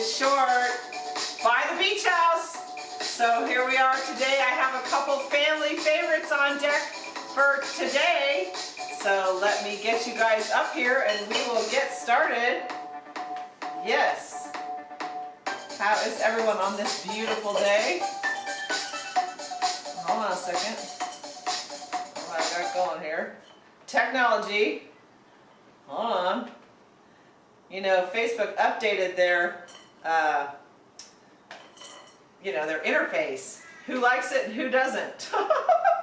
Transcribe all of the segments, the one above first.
is short by the beach house. So here we are today. I have a couple family favorites on deck for today. So let me get you guys up here and we will get started. Yes. How is everyone on this beautiful day? Hold on a second. What I got going here? Technology. Hold on. You know, Facebook updated their, uh, you know, their interface. Who likes it and who doesn't?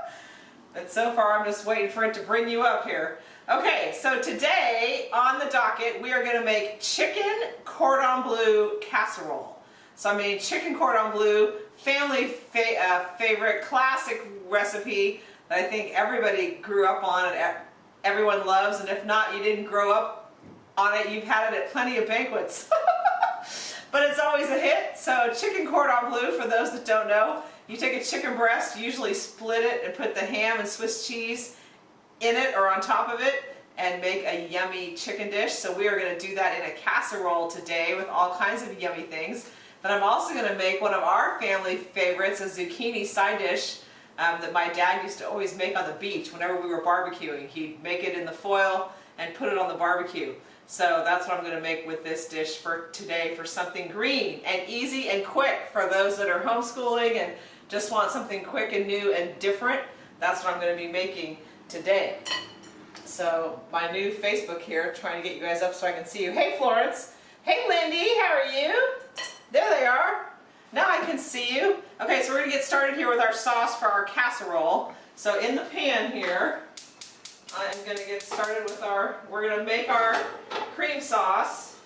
but so far I'm just waiting for it to bring you up here. Okay, so today on the docket we are going to make chicken cordon bleu casserole. So I made chicken cordon bleu, family fa uh, favorite, classic recipe that I think everybody grew up on and everyone loves. And if not, you didn't grow up on it, you've had it at plenty of banquets. but it's always a hit. So chicken cordon bleu, for those that don't know, you take a chicken breast, usually split it and put the ham and Swiss cheese in it or on top of it and make a yummy chicken dish. So we are going to do that in a casserole today with all kinds of yummy things. But I'm also going to make one of our family favorites, a zucchini side dish um, that my dad used to always make on the beach whenever we were barbecuing. He'd make it in the foil and put it on the barbecue. So that's what I'm going to make with this dish for today for something green and easy and quick for those that are homeschooling and just want something quick and new and different. That's what I'm going to be making today. So my new Facebook here, trying to get you guys up so I can see you. Hey Florence. Hey Lindy, how are you? There they are. Now I can see you. Okay, so we're going to get started here with our sauce for our casserole. So in the pan here, I'm going to get started with our, we're going to make our cream sauce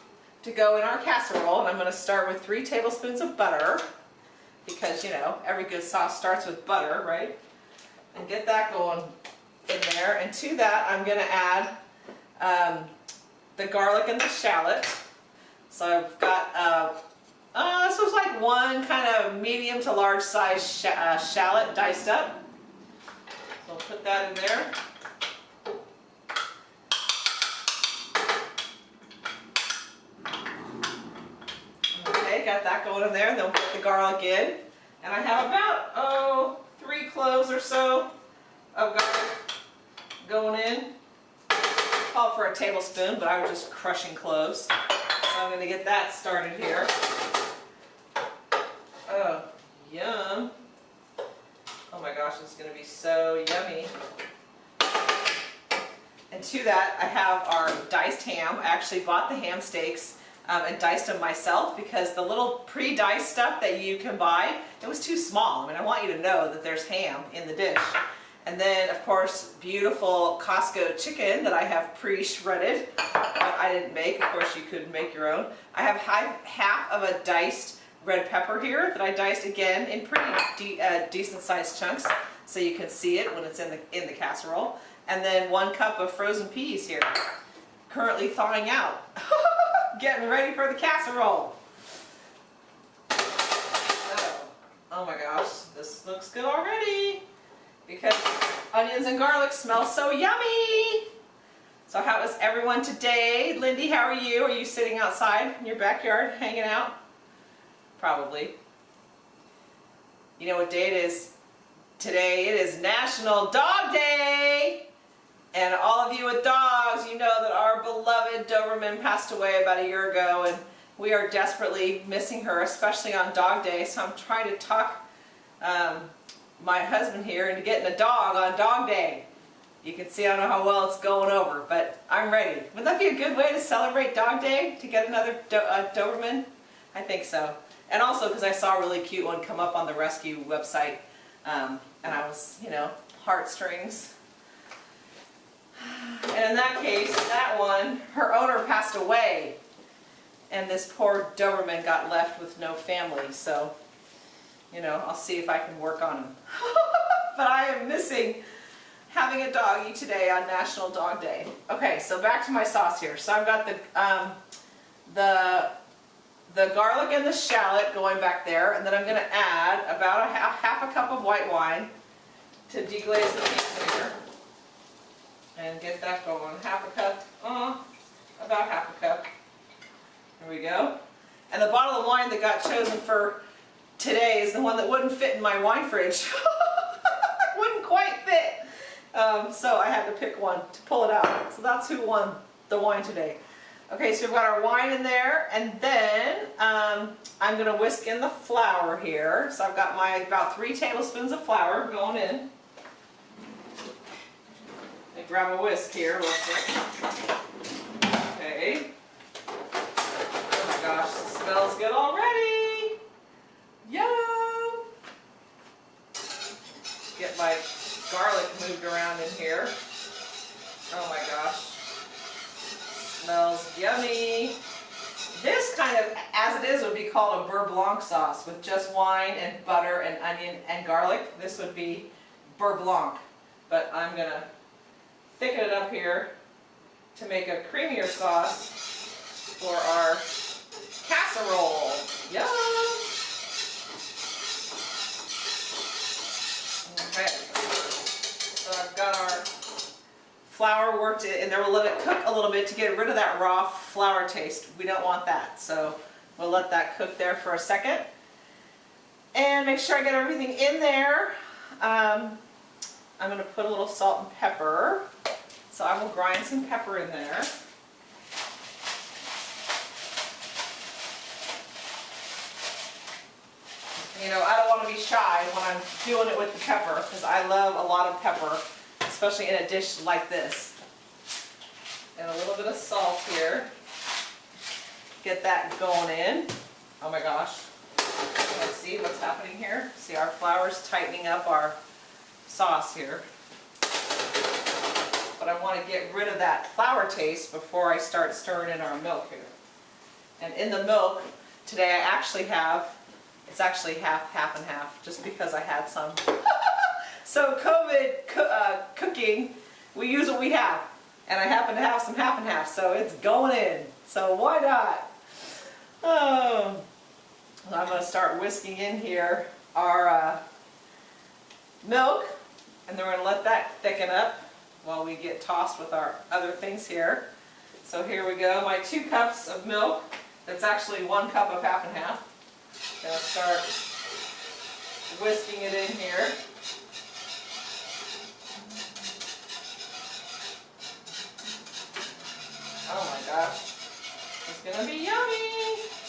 to go in our casserole. And I'm going to start with three tablespoons of butter because, you know, every good sauce starts with butter, right? And get that going in there. And to that, I'm going to add um, the garlic and the shallot. So I've got uh, uh, this was like one kind of medium to large size sh uh, shallot diced up. So I'll put that in there. Got that going in there. And Then put the garlic in. And I have about, oh, three cloves or so of garlic going in. Call for a tablespoon, but I was just crushing cloves. So I'm going to get that started here. Oh, yum. Oh my gosh, it's going to be so yummy. And to that, I have our diced ham. I actually bought the ham steaks um, and diced them myself because the little pre-diced stuff that you can buy, it was too small. I mean, I want you to know that there's ham in the dish. And then, of course, beautiful Costco chicken that I have pre-shredded. I didn't make. Of course, you could make your own. I have half of a diced red pepper here that I diced again in pretty de uh, decent sized chunks so you can see it when it's in the, in the casserole. And then one cup of frozen peas here, currently thawing out. Getting ready for the casserole. Oh, oh my gosh, this looks good already because onions and garlic smell so yummy. So how is everyone today? Lindy, how are you? Are you sitting outside in your backyard hanging out? probably. You know what day it is? Today it is National Dog Day! And all of you with dogs, you know that our beloved Doberman passed away about a year ago and we are desperately missing her, especially on Dog Day. So I'm trying to talk um, my husband here into getting a dog on Dog Day. You can see I don't know how well it's going over, but I'm ready. Wouldn't that be a good way to celebrate Dog Day? To get another Do uh, Doberman? I think so. And also because I saw a really cute one come up on the rescue website um, and I was, you know, heartstrings. And in that case, that one, her owner passed away and this poor Doberman got left with no family. So, you know, I'll see if I can work on him. but I am missing having a doggy today on National Dog Day. Okay, so back to my sauce here. So I've got the, um, the the garlic and the shallot going back there, and then I'm going to add about a half, half a cup of white wine to deglaze the pizza here. And get that going. Half a cup, uh, about half a cup. There we go. And the bottle of wine that got chosen for today is the one that wouldn't fit in my wine fridge. wouldn't quite fit. Um, so I had to pick one to pull it out. So that's who won the wine today. Okay, so we've got our wine in there, and then um, I'm going to whisk in the flour here. So I've got my about three tablespoons of flour going in. Grab a whisk here real quick. Okay. Oh my gosh, smells good already. Yum! Get my garlic moved around in here. Oh my gosh. Smells yummy. This kind of, as it is, would be called a beurre blanc sauce with just wine and butter and onion and garlic. This would be beurre blanc. But I'm going to thicken it up here to make a creamier sauce for our casserole. Yum! Okay, so I've got our flour worked in, and then we'll let it cook a little bit to get rid of that raw flour taste. We don't want that, so we'll let that cook there for a second. And make sure I get everything in there. Um, I'm going to put a little salt and pepper. So I will grind some pepper in there. You know, I don't want to be shy when I'm doing it with the pepper because I love a lot of pepper, especially in a dish like this. And a little bit of salt here. Get that going in. Oh my gosh. Let's see what's happening here. See our flour's tightening up our sauce here. But I want to get rid of that flour taste before I start stirring in our milk here. And in the milk, today I actually have, it's actually half, half and half, just because I had some. so COVID co uh, cooking, we use what we have. And I happen to have some half and half, so it's going in. So why not? Oh, I'm going to start whisking in here our uh, milk, and then we're going to let that thicken up while we get tossed with our other things here. So here we go, my two cups of milk, that's actually one cup of half and half. Gonna start whisking it in here. Oh my gosh, it's gonna be yummy!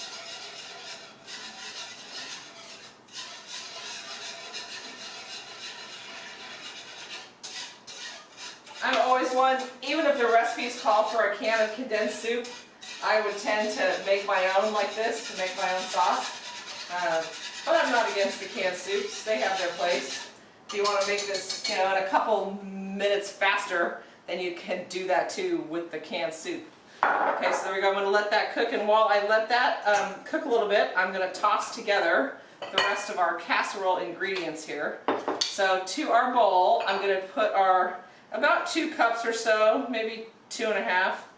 I'm always one, even if the recipes call for a can of condensed soup, I would tend to make my own like this, to make my own sauce. Uh, but I'm not against the canned soups, they have their place. If you want to make this, you know, in a couple minutes faster, then you can do that too with the canned soup. Okay, so there we go, I'm going to let that cook, and while I let that um, cook a little bit, I'm going to toss together the rest of our casserole ingredients here. So to our bowl, I'm going to put our about two cups or so, maybe two and a half,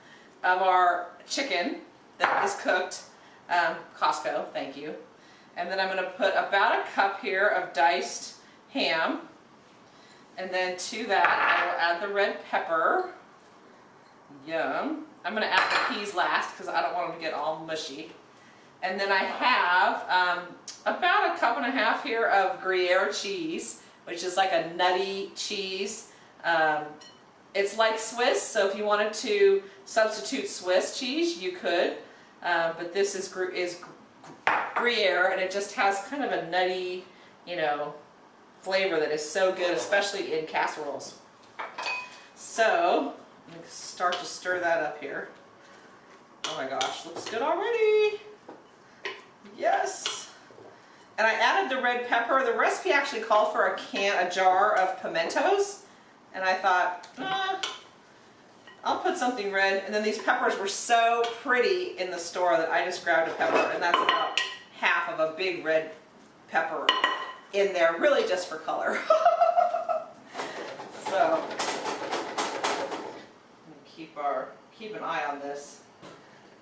of our chicken that is cooked. Um, Costco, thank you. And then I'm going to put about a cup here of diced ham. And then to that, I will add the red pepper. Yum. I'm going to add the peas last because I don't want them to get all mushy. And then I have um, about a cup and a half here of Gruyere cheese, which is like a nutty cheese. Um, it's like Swiss, so if you wanted to substitute Swiss cheese, you could. Uh, but this is, is Gruyere, and it just has kind of a nutty, you know, flavor that is so good, especially in casseroles. So, let me start to stir that up here. Oh my gosh, looks good already. Yes. And I added the red pepper. The recipe actually called for a can, a jar of pimentos. And I thought, ah, I'll put something red. And then these peppers were so pretty in the store that I just grabbed a pepper. And that's about half of a big red pepper in there, really just for color. so, keep our keep an eye on this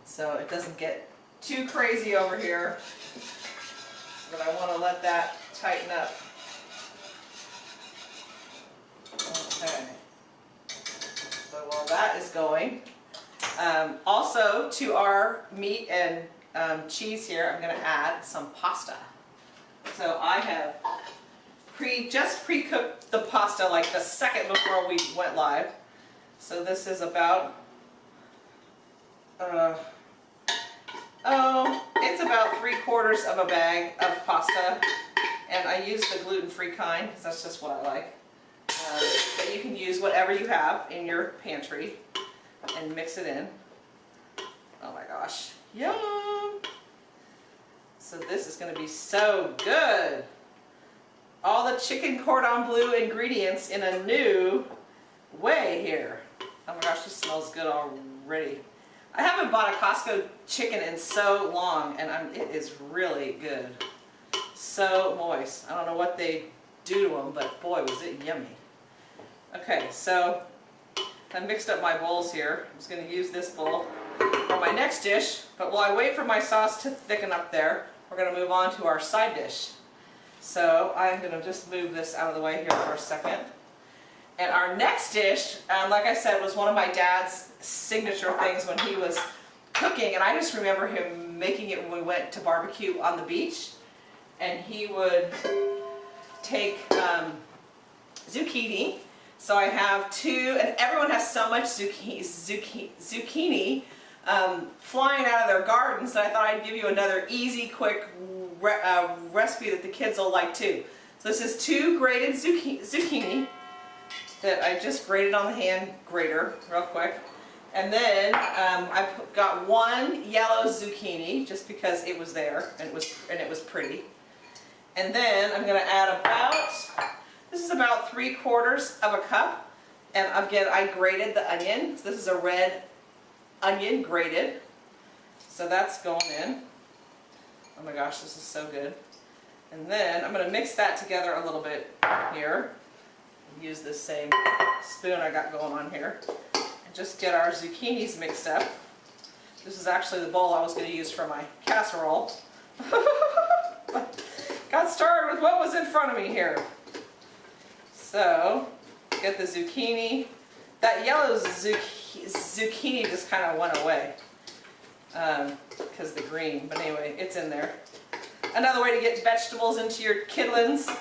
so it doesn't get too crazy over here. But I want to let that tighten up. So while that is going, um, also to our meat and um, cheese here, I'm going to add some pasta. So I have pre just pre-cooked the pasta like the second before we went live. So this is about, uh, oh, it's about three quarters of a bag of pasta. And I use the gluten-free kind because that's just what I like. Uh, but you can use whatever you have in your pantry and mix it in. Oh my gosh, yum! So this is going to be so good. All the chicken cordon bleu ingredients in a new way here. Oh my gosh, this smells good already. I haven't bought a Costco chicken in so long and I'm, it is really good. So moist. I don't know what they do to them, but boy was it yummy. Okay, so I mixed up my bowls here. I'm just going to use this bowl for my next dish, but while I wait for my sauce to thicken up there, we're going to move on to our side dish. So I'm going to just move this out of the way here for a second. And our next dish, um, like I said, was one of my dad's signature things when he was cooking. And I just remember him making it when we went to barbecue on the beach. And he would take um, zucchini. So I have two, and everyone has so much zucchini, zucchini, zucchini um, flying out of their gardens that I thought I'd give you another easy, quick re uh, recipe that the kids will like too. So this is two grated zucchini, zucchini that I just grated on the hand grater real quick. And then um, I got one yellow zucchini just because it was there and it was and it was pretty. And then I'm going to add about this is about three quarters of a cup. And again, I grated the onion. This is a red onion grated. So that's going in. Oh my gosh, this is so good. And then I'm going to mix that together a little bit here. Use this same spoon I got going on here. And just get our zucchinis mixed up. This is actually the bowl I was going to use for my casserole. got started with what was in front of me here. So, get the zucchini. That yellow zucchini just kind of went away because um, the green, but anyway, it's in there. Another way to get vegetables into your kidlins.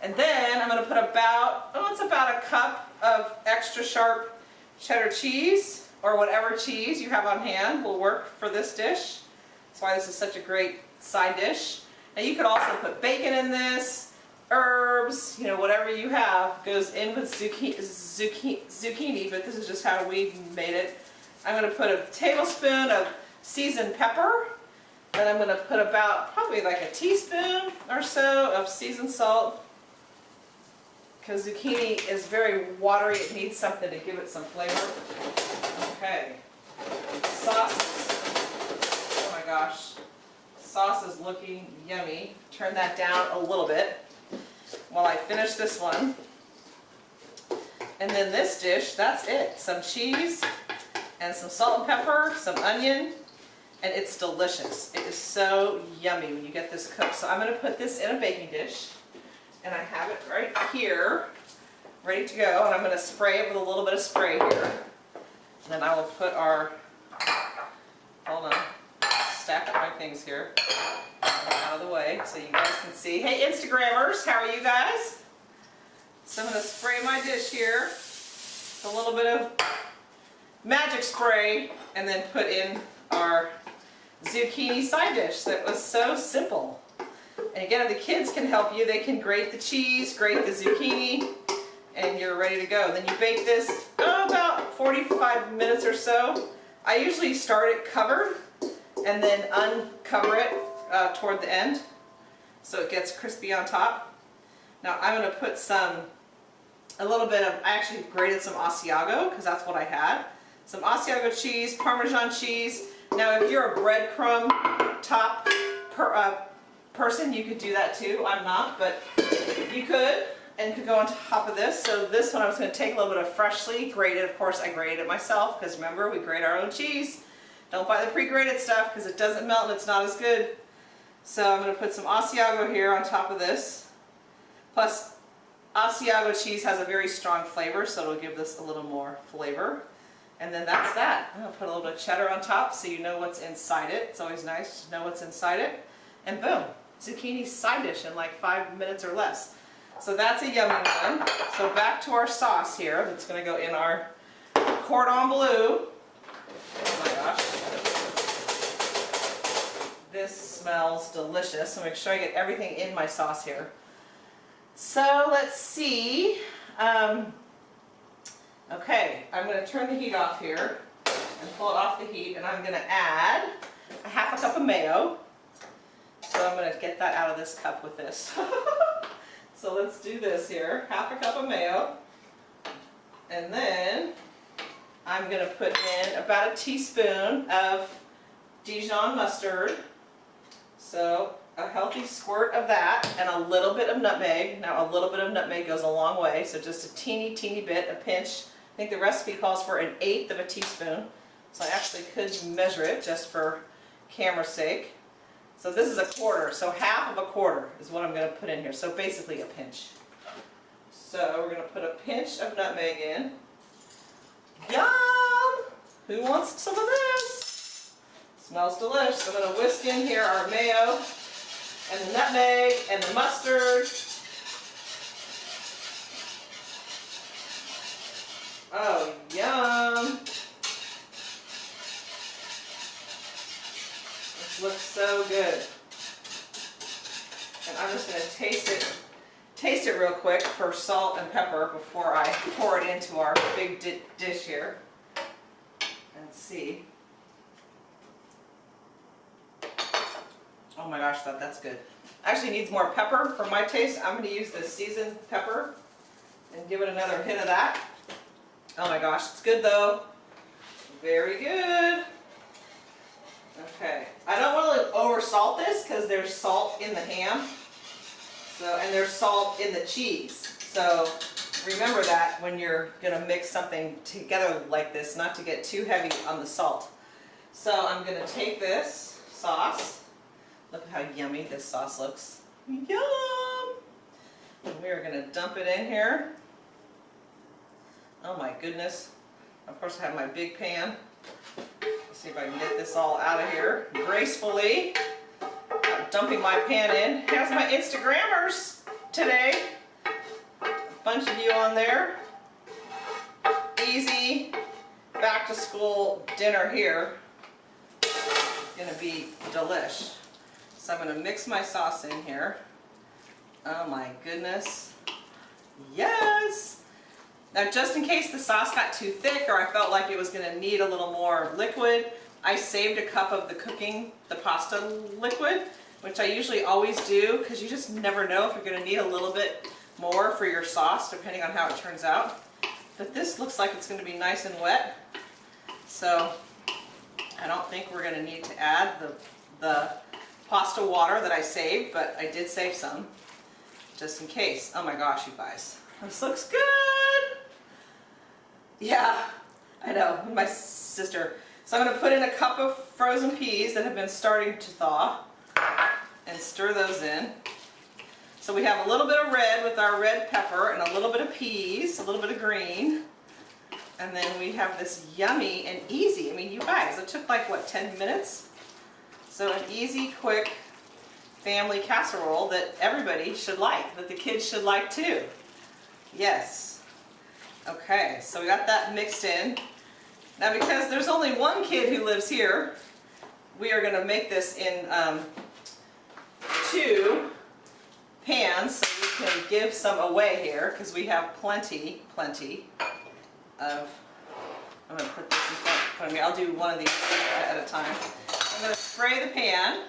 And then I'm going to put about, oh, it's about a cup of extra sharp cheddar cheese or whatever cheese you have on hand will work for this dish. That's why this is such a great side dish. Now you could also put bacon in this, herbs, you know, whatever you have goes in with zucchini, zucchini, but this is just how we made it. I'm going to put a tablespoon of seasoned pepper, and I'm going to put about probably like a teaspoon or so of seasoned salt, because zucchini is very watery, it needs something to give it some flavor. Okay, sauce. Oh my gosh, sauce is looking yummy. Turn that down a little bit while I finish this one. And then this dish, that's it. Some cheese and some salt and pepper, some onion, and it's delicious. It is so yummy when you get this cooked. So I'm going to put this in a baking dish, and I have it right here, ready to go, and I'm going to spray it with a little bit of spray here. And then I will put our, hold on, stack up my things here out of the way so you guys can see. Hey Instagrammers, how are you guys? So I'm going to spray my dish here a little bit of magic spray and then put in our zucchini side dish that was so simple. And again, if the kids can help you, they can grate the cheese, grate the zucchini, and you're ready to go. Then you bake this oh, about 45 minutes or so. I usually start it covered and then uncover it uh, toward the end so it gets crispy on top. Now I'm going to put some, a little bit of, I actually grated some Asiago because that's what I had. Some Asiago cheese, Parmesan cheese. Now if you're a breadcrumb top per, uh, person, you could do that too. I'm not, but you could and could go on top of this. So this one I was going to take a little bit of freshly grated. Of course I grated it myself because remember we grate our own cheese. Don't buy the pre-grated stuff because it doesn't melt and it's not as good. So I'm going to put some Asiago here on top of this, plus Asiago cheese has a very strong flavor, so it'll give this a little more flavor. And then that's that. I'm gonna put a little bit of cheddar on top so you know what's inside it. It's always nice to know what's inside it. And boom, zucchini side dish in like five minutes or less. So that's a yummy one. So back to our sauce here that's gonna go in our cordon bleu. Oh my gosh. This smells delicious. So make sure I get everything in my sauce here. So let's see. Um, okay, I'm going to turn the heat off here and pull it off the heat and I'm going to add a half a cup of mayo. So I'm going to get that out of this cup with this. so let's do this here. Half a cup of mayo. And then I'm going to put in about a teaspoon of Dijon mustard. So a healthy squirt of that and a little bit of nutmeg. Now a little bit of nutmeg goes a long way, so just a teeny, teeny bit, a pinch. I think the recipe calls for an eighth of a teaspoon. So I actually could measure it just for camera's sake. So this is a quarter, so half of a quarter is what I'm going to put in here. So basically a pinch. So we're going to put a pinch of nutmeg in. Yum! Who wants some of this? Smells delicious. I'm going to whisk in here our mayo and the nutmeg and the mustard. Oh, yum. This looks so good. And I'm just going to taste it taste it real quick for salt and pepper before I pour it into our big di dish here and see. Oh my gosh, that, that's good. Actually needs more pepper for my taste. I'm going to use the seasoned pepper and give it another hit of that. Oh my gosh, it's good though. Very good. Okay, I don't want to over salt this because there's salt in the ham. So, and there's salt in the cheese. So remember that when you're going to mix something together like this, not to get too heavy on the salt. So I'm going to take this sauce Look how yummy this sauce looks. Yum! And we are going to dump it in here. Oh my goodness. Of course I have my big pan. Let's see if I can get this all out of here gracefully. I'm dumping my pan in. Here's my Instagrammers today. A bunch of you on there. Easy back to school dinner here. Gonna be delish. So I'm going to mix my sauce in here. Oh my goodness. Yes! Now just in case the sauce got too thick or I felt like it was going to need a little more liquid, I saved a cup of the cooking, the pasta liquid, which I usually always do because you just never know if you're going to need a little bit more for your sauce depending on how it turns out. But this looks like it's going to be nice and wet. So I don't think we're going to need to add the, the pasta water that I saved, but I did save some just in case. Oh my gosh, you guys. This looks good. Yeah, I know, my sister. So I'm to put in a cup of frozen peas that have been starting to thaw and stir those in. So we have a little bit of red with our red pepper and a little bit of peas, a little bit of green. And then we have this yummy and easy, I mean you guys, it took like what, 10 minutes? So an easy, quick family casserole that everybody should like, that the kids should like too. Yes. Okay, so we got that mixed in. Now because there's only one kid who lives here, we are going to make this in um, two pans so we can give some away here because we have plenty, plenty of, I'm going to put this in front of me. I'll do one of these at a time. Spray the pan.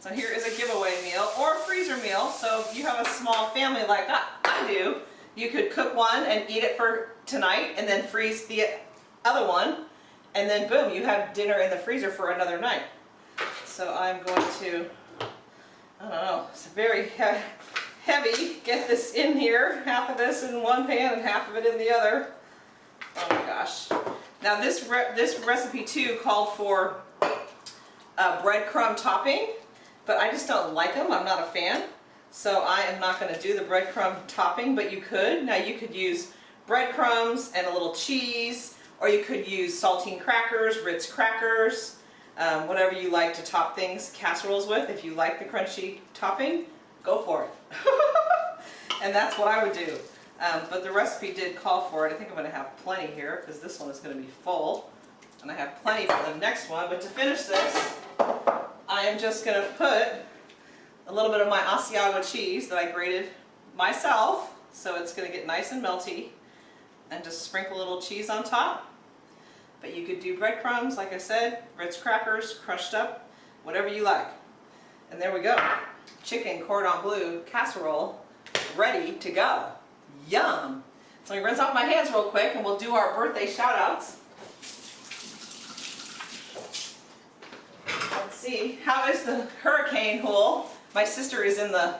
So here is a giveaway meal or a freezer meal. So if you have a small family like I do, you could cook one and eat it for tonight and then freeze the other one. And then boom, you have dinner in the freezer for another night. So I'm going to, I don't know, it's very heavy. Get this in here, half of this in one pan and half of it in the other. Oh my gosh. Now this, re this recipe too called for uh, breadcrumb topping, but I just don't like them. I'm not a fan. So I am not going to do the breadcrumb topping, but you could. Now you could use breadcrumbs and a little cheese, or you could use saltine crackers, Ritz crackers, um, whatever you like to top things, casseroles with. If you like the crunchy topping, go for it. and that's what I would do. Um, but the recipe did call for it. I think I'm going to have plenty here because this one is going to be full. And I have plenty for the next one. But to finish this, I am just going to put a little bit of my Asiago cheese that I grated myself. So it's going to get nice and melty. And just sprinkle a little cheese on top. But you could do breadcrumbs, like I said, Ritz crackers, crushed up, whatever you like. And there we go. Chicken cordon bleu casserole ready to go. Yum! So let me rinse off my hands real quick and we'll do our birthday shout outs. Let's see, how is the hurricane hole? My sister is in the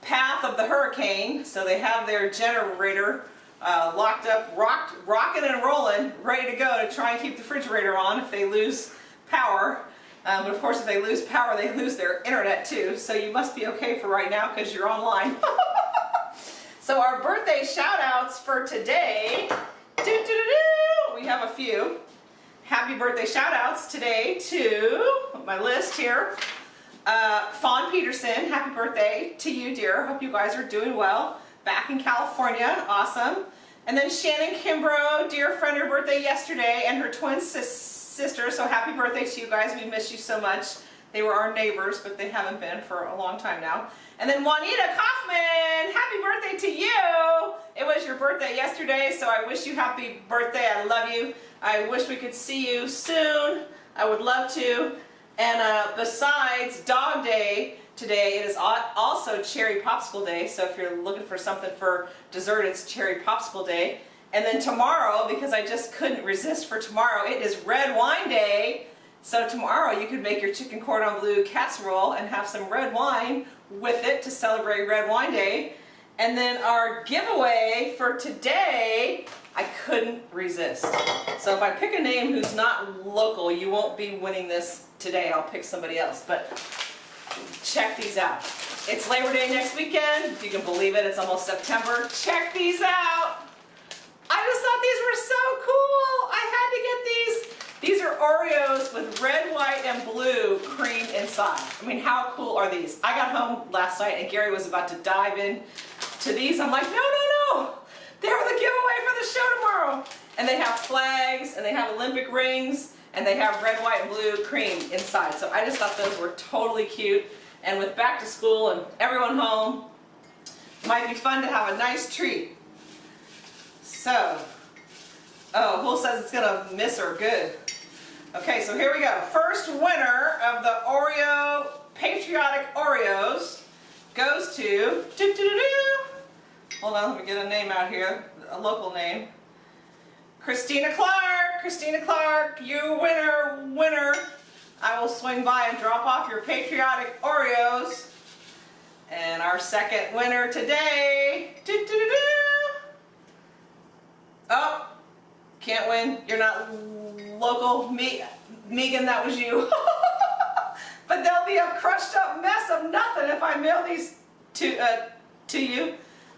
path of the hurricane, so they have their generator uh, locked up, rocked, rocking and rolling, ready to go to try and keep the refrigerator on if they lose power. Um, but of course if they lose power they lose their internet too, so you must be okay for right now because you're online. so our birthday shout outs for today, doo -doo -doo we have a few. Happy birthday shout outs today to my list here. Uh, Fawn Peterson, happy birthday to you dear. Hope you guys are doing well back in California. Awesome. And then Shannon Kimbrough, dear friend, her birthday yesterday, and her twin sis sister. So happy birthday to you guys. We miss you so much. They were our neighbors, but they haven't been for a long time now. And then Juanita Kaufman, happy birthday to you. Birthday yesterday, so I wish you happy birthday. I love you. I wish we could see you soon. I would love to. And uh, besides Dog Day, today. It is also Cherry Popsicle Day, so if you're looking for something for dessert, it's Cherry Popsicle Day. And then tomorrow, because I just couldn't resist for tomorrow, it is Red Wine Day. So tomorrow you could make your chicken cordon bleu casserole and have some red wine with it to celebrate Red Wine Day. And then our giveaway for today, I couldn't resist. So if I pick a name who's not local, you won't be winning this today. I'll pick somebody else. But check these out. It's Labor Day next weekend. If you can believe it, it's almost September. Check these out. I just thought these were so cool. I had to get these. These are Oreos with red, white, and blue cream inside. I mean, how cool are these? I got home last night and Gary was about to dive in to these. I'm like, no, no, no. They're the giveaway for the show tomorrow. And they have flags and they have Olympic rings and they have red, white, and blue cream inside. So I just thought those were totally cute. And with back to school and everyone home, might be fun to have a nice treat. So, oh, Bull says it's gonna miss her, good. Okay, so here we go. First winner of the Oreo, Patriotic Oreos goes to, doo -doo -doo hold on, let me get a name out here, a local name. Christina Clark, Christina Clark, you winner, winner. I will swing by and drop off your patriotic Oreos. And our second winner today, doo -doo -doo oh, can't win. You're not local. Me, Megan, that was you. but there'll be a crushed up mess of nothing if I mail these to, uh, to you.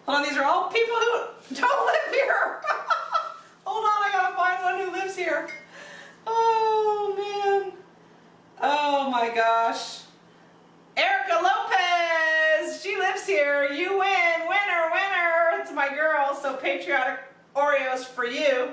Hold on, these are all people who don't live here. Hold on, I gotta find one who lives here. Oh, man. Oh, my gosh. Erica Lopez, she lives here. You win, winner, winner. It's my girl, so patriotic Oreos for you.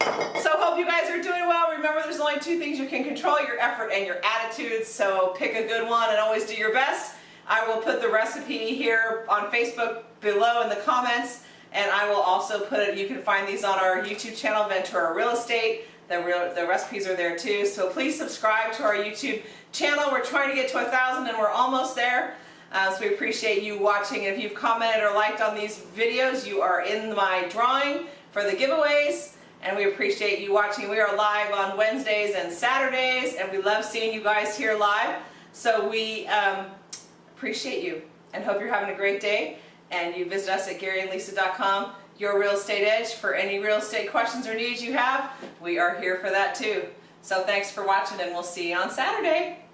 So hope you guys are doing well. Remember there's only two things you can control, your effort and your attitude. So pick a good one and always do your best. I will put the recipe here on Facebook below in the comments. And I will also put it, you can find these on our YouTube channel, Ventura Real Estate. The, real, the recipes are there too. So please subscribe to our YouTube channel. We're trying to get to a thousand and we're almost there. Uh, so we appreciate you watching. If you've commented or liked on these videos, you are in my drawing for the giveaways. And we appreciate you watching. We are live on Wednesdays and Saturdays, and we love seeing you guys here live. So we um, appreciate you and hope you're having a great day and you visit us at GaryandLisa.com, your real estate edge. For any real estate questions or needs you have, we are here for that too. So thanks for watching and we'll see you on Saturday.